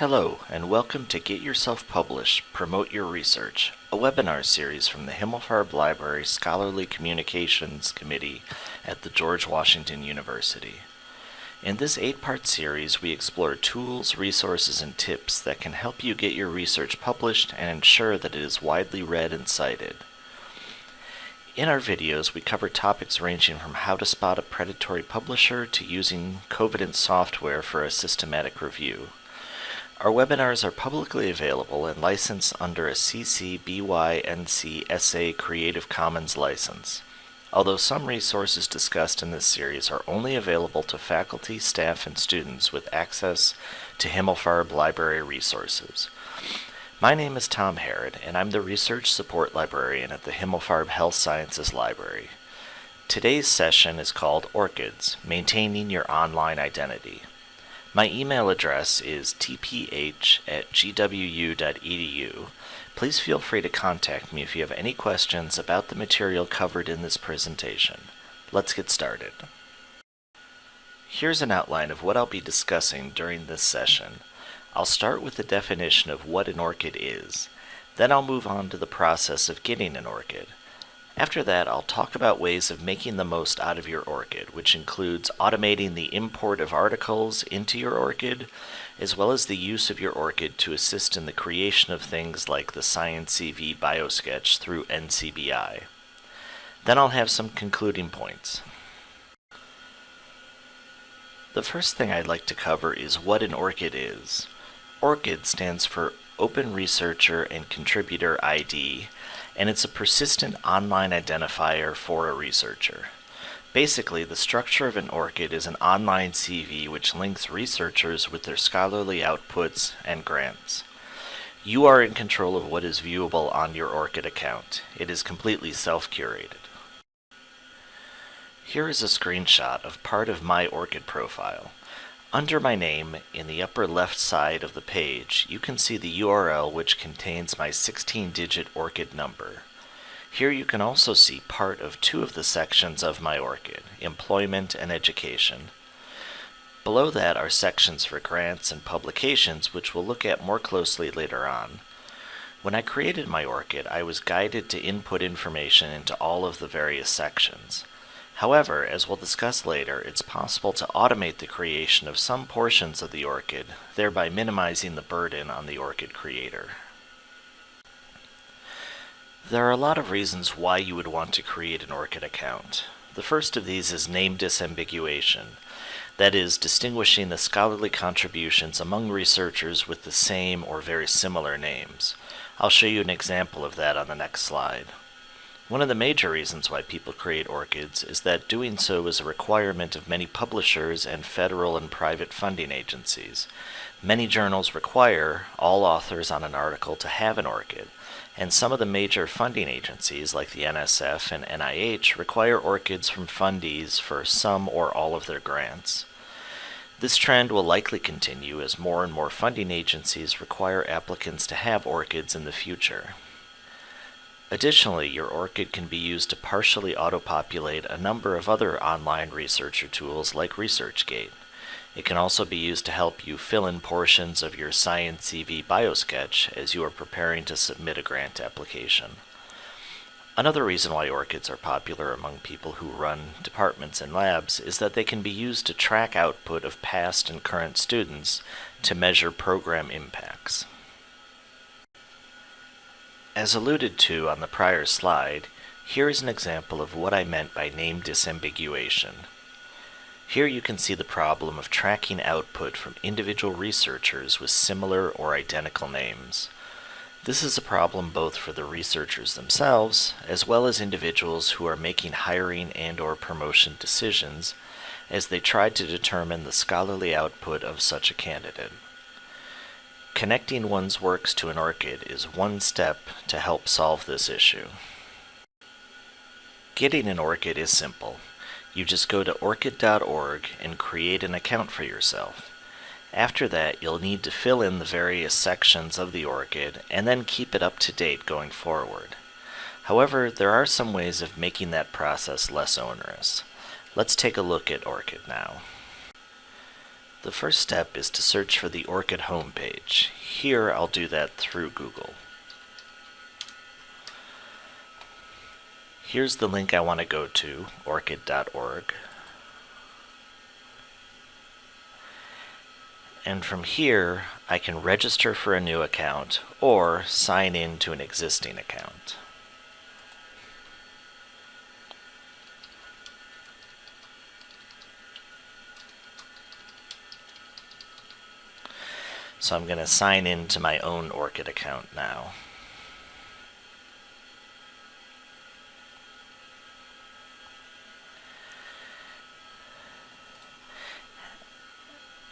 Hello, and welcome to Get Yourself Published, Promote Your Research, a webinar series from the Himmelfarb Library Scholarly Communications Committee at the George Washington University. In this eight-part series, we explore tools, resources, and tips that can help you get your research published and ensure that it is widely read and cited. In our videos, we cover topics ranging from how to spot a predatory publisher to using Covidence software for a systematic review. Our webinars are publicly available and licensed under a CC BY NC SA Creative Commons license. Although some resources discussed in this series are only available to faculty, staff, and students with access to Himmelfarb Library resources. My name is Tom Harrod, and I'm the Research Support Librarian at the Himmelfarb Health Sciences Library. Today's session is called ORCIDS, Maintaining Your Online Identity. My email address is tph at gwu.edu. Please feel free to contact me if you have any questions about the material covered in this presentation. Let's get started. Here's an outline of what I'll be discussing during this session. I'll start with the definition of what an ORCID is. Then I'll move on to the process of getting an ORCID. After that, I'll talk about ways of making the most out of your ORCID, which includes automating the import of articles into your ORCID, as well as the use of your ORCID to assist in the creation of things like the ScienceCV BioSketch through NCBI. Then I'll have some concluding points. The first thing I'd like to cover is what an ORCID is. ORCID stands for Open Researcher and Contributor ID, and it's a persistent online identifier for a researcher. Basically, the structure of an ORCID is an online CV which links researchers with their scholarly outputs and grants. You are in control of what is viewable on your ORCID account. It is completely self-curated. Here is a screenshot of part of my ORCID profile. Under my name, in the upper left side of the page, you can see the URL which contains my 16-digit ORCID number. Here you can also see part of two of the sections of my ORCID, Employment and Education. Below that are sections for grants and publications which we'll look at more closely later on. When I created my ORCID, I was guided to input information into all of the various sections. However, as we'll discuss later, it's possible to automate the creation of some portions of the ORCID, thereby minimizing the burden on the ORCID creator. There are a lot of reasons why you would want to create an ORCID account. The first of these is name disambiguation, that is, distinguishing the scholarly contributions among researchers with the same or very similar names. I'll show you an example of that on the next slide. One of the major reasons why people create ORCIDs is that doing so is a requirement of many publishers and federal and private funding agencies. Many journals require all authors on an article to have an ORCID, and some of the major funding agencies like the NSF and NIH require ORCIDs from fundees for some or all of their grants. This trend will likely continue as more and more funding agencies require applicants to have ORCIDs in the future. Additionally, your ORCID can be used to partially auto-populate a number of other online researcher tools like ResearchGate. It can also be used to help you fill in portions of your Science CV BioSketch as you are preparing to submit a grant application. Another reason why ORCIDs are popular among people who run departments and labs is that they can be used to track output of past and current students to measure program impacts. As alluded to on the prior slide, here is an example of what I meant by name disambiguation. Here you can see the problem of tracking output from individual researchers with similar or identical names. This is a problem both for the researchers themselves, as well as individuals who are making hiring and or promotion decisions as they try to determine the scholarly output of such a candidate. Connecting one's works to an ORCID is one step to help solve this issue. Getting an ORCID is simple. You just go to orcid.org and create an account for yourself. After that, you'll need to fill in the various sections of the ORCID and then keep it up to date going forward. However, there are some ways of making that process less onerous. Let's take a look at ORCID now. The first step is to search for the ORCID homepage. Here I'll do that through Google. Here's the link I want to go to, orcid.org. And from here, I can register for a new account or sign in to an existing account. So I'm going to sign in to my own ORCID account now.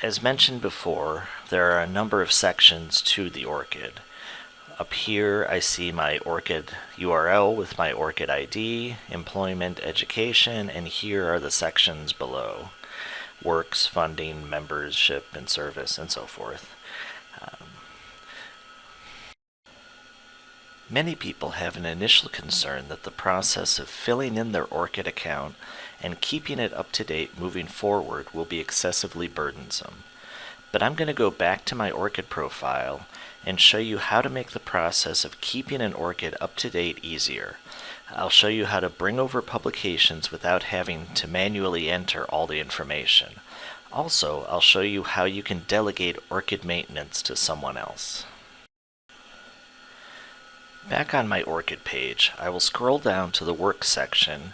As mentioned before, there are a number of sections to the ORCID. Up here I see my ORCID URL with my ORCID ID, employment, education, and here are the sections below. Works, funding, membership, and service, and so forth. Many people have an initial concern that the process of filling in their ORCID account and keeping it up to date moving forward will be excessively burdensome. But I'm going to go back to my ORCID profile and show you how to make the process of keeping an ORCID up to date easier. I'll show you how to bring over publications without having to manually enter all the information. Also, I'll show you how you can delegate ORCID maintenance to someone else. Back on my ORCID page, I will scroll down to the Works section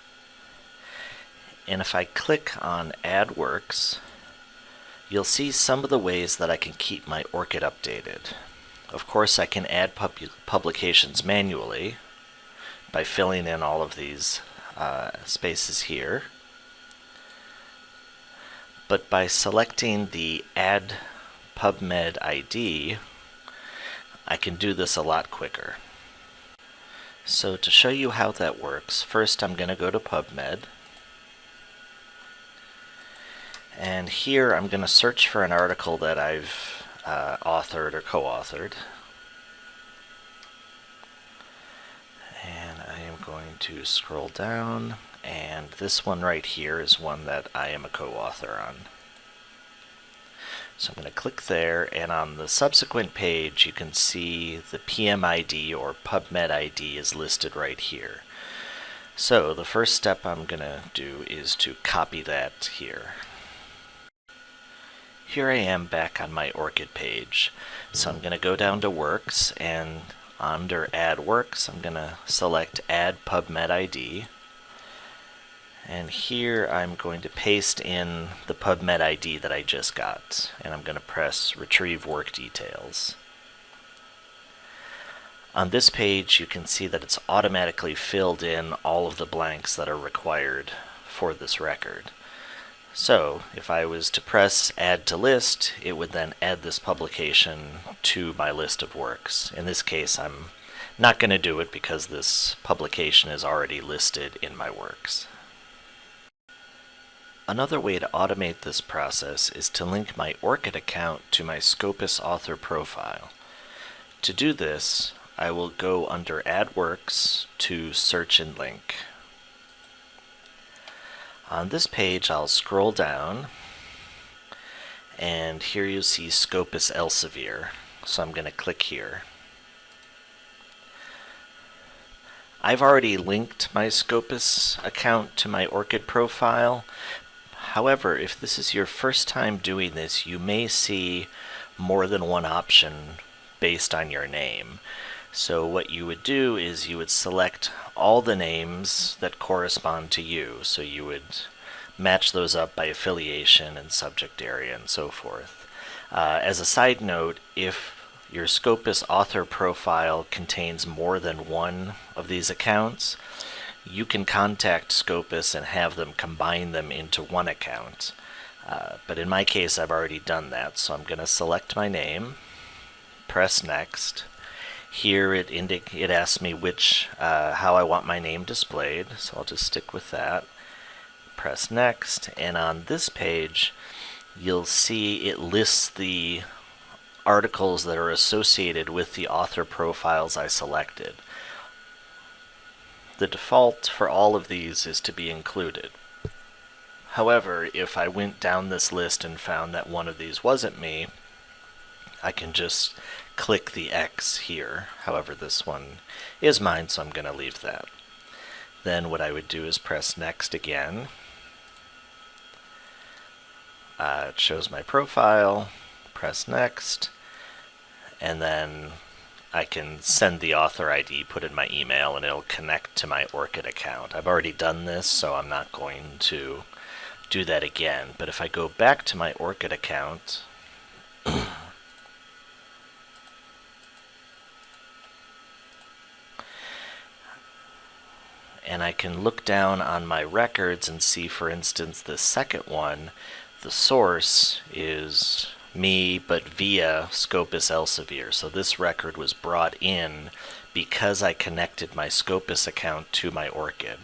and if I click on Add Works, you'll see some of the ways that I can keep my ORCID updated. Of course, I can add pub publications manually by filling in all of these uh, spaces here. But by selecting the Add PubMed ID, I can do this a lot quicker. So to show you how that works, first I'm going to go to PubMed and here I'm going to search for an article that I've uh, authored or co-authored. And I am going to scroll down, and this one right here is one that I am a co-author on. So I'm going to click there, and on the subsequent page you can see the PMID or PubMed ID is listed right here. So the first step I'm going to do is to copy that here. Here I am back on my ORCID page. So I'm going to go down to Works and under Add Works I'm going to select Add PubMed ID. And here I'm going to paste in the PubMed ID that I just got. And I'm going to press Retrieve Work Details. On this page you can see that it's automatically filled in all of the blanks that are required for this record. So if I was to press add to list, it would then add this publication to my list of works. In this case, I'm not going to do it because this publication is already listed in my works. Another way to automate this process is to link my ORCID account to my Scopus author profile. To do this, I will go under Add Works to Search and Link. On this page, I'll scroll down, and here you see Scopus Elsevier. So I'm going to click here. I've already linked my Scopus account to my ORCID profile. However, if this is your first time doing this, you may see more than one option based on your name. So what you would do is you would select all the names that correspond to you. So you would match those up by affiliation and subject area and so forth. Uh, as a side note, if your Scopus author profile contains more than one of these accounts, you can contact Scopus and have them combine them into one account. Uh, but in my case, I've already done that, so I'm going to select my name, press Next, here it it asks me which uh, how I want my name displayed, so I'll just stick with that. Press next, and on this page, you'll see it lists the articles that are associated with the author profiles I selected. The default for all of these is to be included. However, if I went down this list and found that one of these wasn't me, I can just click the X here. However, this one is mine, so I'm going to leave that. Then what I would do is press next again. Uh, it shows my profile, press next, and then I can send the author ID, put in my email, and it'll connect to my ORCID account. I've already done this, so I'm not going to do that again. But if I go back to my ORCID account, and I can look down on my records and see, for instance, the second one, the source is me, but via Scopus Elsevier. So this record was brought in because I connected my Scopus account to my ORCID.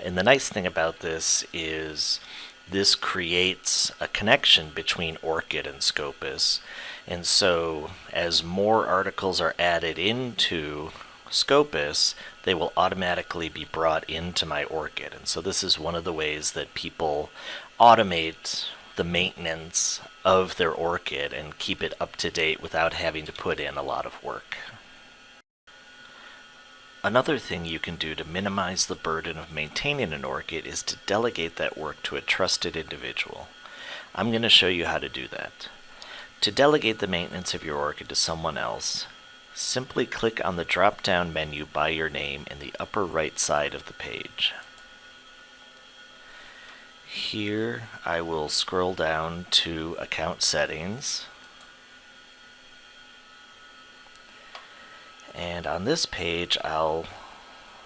And the nice thing about this is this creates a connection between ORCID and Scopus. And so as more articles are added into Scopus, they will automatically be brought into my ORCID. And so this is one of the ways that people automate the maintenance of their ORCID and keep it up to date without having to put in a lot of work. Another thing you can do to minimize the burden of maintaining an ORCID is to delegate that work to a trusted individual. I'm going to show you how to do that. To delegate the maintenance of your ORCID to someone else, simply click on the drop-down menu by your name in the upper right side of the page. Here I will scroll down to Account Settings. And on this page I'll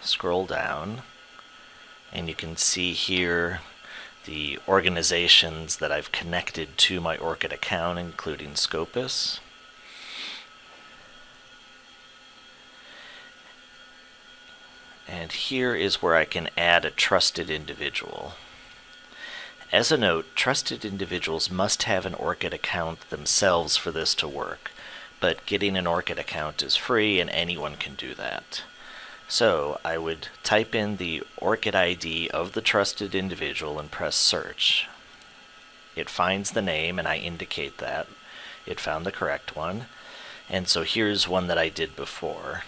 scroll down and you can see here the organizations that I've connected to my ORCID account including Scopus. And here is where I can add a trusted individual. As a note, trusted individuals must have an ORCID account themselves for this to work, but getting an ORCID account is free and anyone can do that. So I would type in the ORCID ID of the trusted individual and press search. It finds the name and I indicate that. It found the correct one. And so here's one that I did before.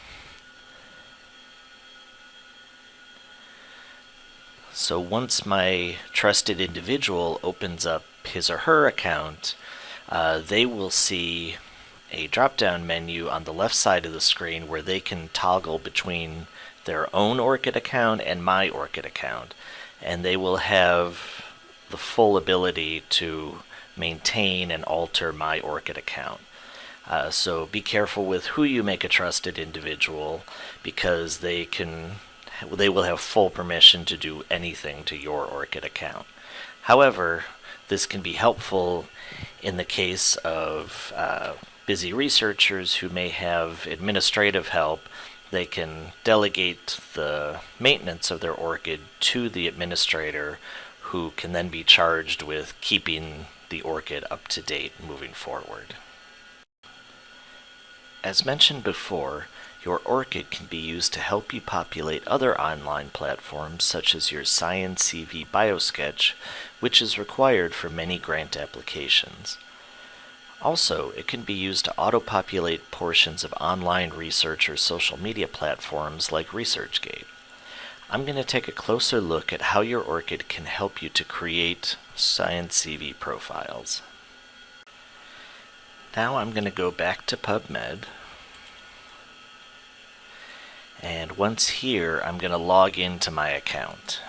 So once my trusted individual opens up his or her account, uh, they will see a drop-down menu on the left side of the screen where they can toggle between their own ORCID account and my ORCID account. And they will have the full ability to maintain and alter my ORCID account. Uh, so be careful with who you make a trusted individual because they can they will have full permission to do anything to your ORCID account. However, this can be helpful in the case of uh, busy researchers who may have administrative help. They can delegate the maintenance of their ORCID to the administrator who can then be charged with keeping the ORCID up to date moving forward. As mentioned before, your ORCID can be used to help you populate other online platforms such as your ScienceCV BioSketch, which is required for many grant applications. Also, it can be used to auto-populate portions of online research or social media platforms like ResearchGate. I'm going to take a closer look at how your ORCID can help you to create ScienceCV profiles. Now I'm going to go back to PubMed and once here, I'm going to log into my account.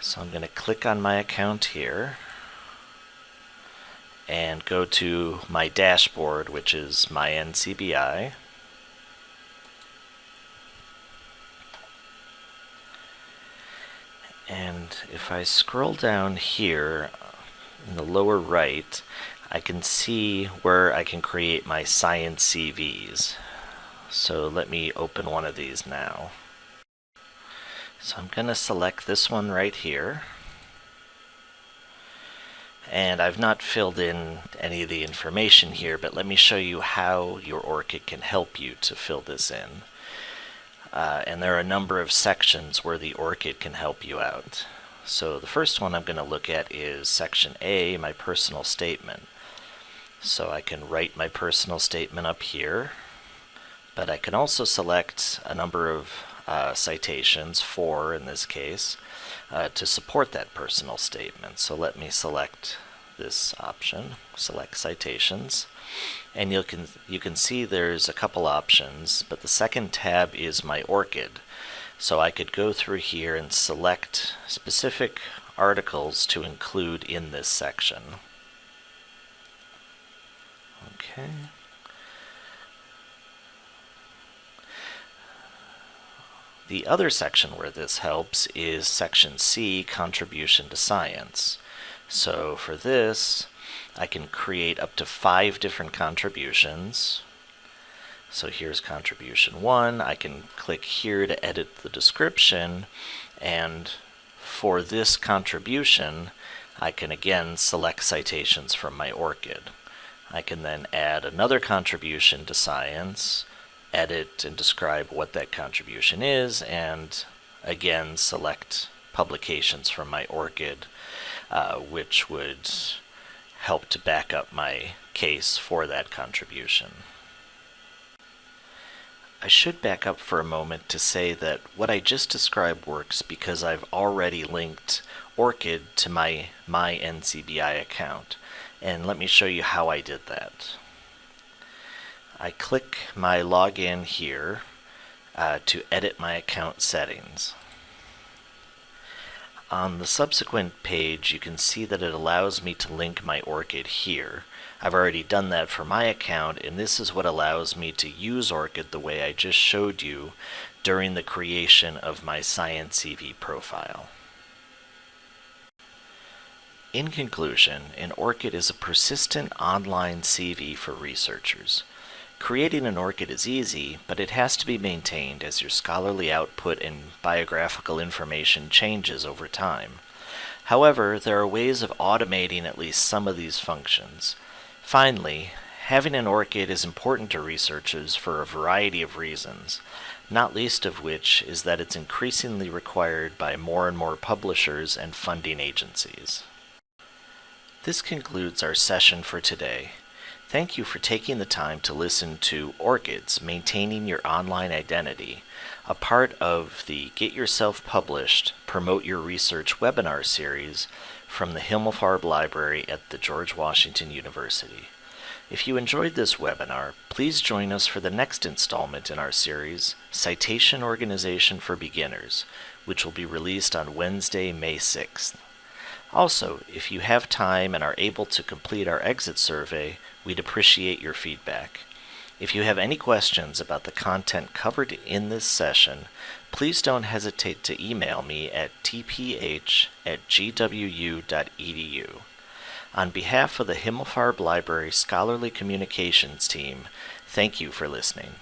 So I'm going to click on my account here and go to my dashboard, which is my NCBI. And if I scroll down here in the lower right, I can see where I can create my science CVs. So let me open one of these now. So I'm going to select this one right here. And I've not filled in any of the information here, but let me show you how your ORCID can help you to fill this in. Uh, and there are a number of sections where the ORCID can help you out. So the first one I'm going to look at is section A, my personal statement. So I can write my personal statement up here, but I can also select a number of uh, citations, four in this case, uh, to support that personal statement. So let me select this option, select citations, and you can you can see there's a couple options, but the second tab is my ORCID. So I could go through here and select specific articles to include in this section. Okay. The other section where this helps is section C, Contribution to Science. So for this, I can create up to five different contributions. So here's contribution one. I can click here to edit the description. And for this contribution, I can again select citations from my ORCID. I can then add another contribution to science edit and describe what that contribution is, and again select publications from my ORCID, uh, which would help to back up my case for that contribution. I should back up for a moment to say that what I just described works because I've already linked ORCID to my My NCBI account. And let me show you how I did that. I click my login here uh, to edit my account settings. On the subsequent page, you can see that it allows me to link my ORCID here. I've already done that for my account, and this is what allows me to use ORCID the way I just showed you during the creation of my Science CV profile. In conclusion, an ORCID is a persistent online CV for researchers. Creating an ORCID is easy, but it has to be maintained as your scholarly output and biographical information changes over time. However, there are ways of automating at least some of these functions. Finally, having an ORCID is important to researchers for a variety of reasons, not least of which is that it's increasingly required by more and more publishers and funding agencies. This concludes our session for today. Thank you for taking the time to listen to ORCIDs Maintaining Your Online Identity, a part of the Get Yourself Published, Promote Your Research webinar series from the Himmelfarb Library at the George Washington University. If you enjoyed this webinar, please join us for the next installment in our series, Citation Organization for Beginners, which will be released on Wednesday, May 6th. Also, if you have time and are able to complete our exit survey, we'd appreciate your feedback. If you have any questions about the content covered in this session, please don't hesitate to email me at tph at gwu.edu. On behalf of the Himmelfarb Library Scholarly Communications team, thank you for listening.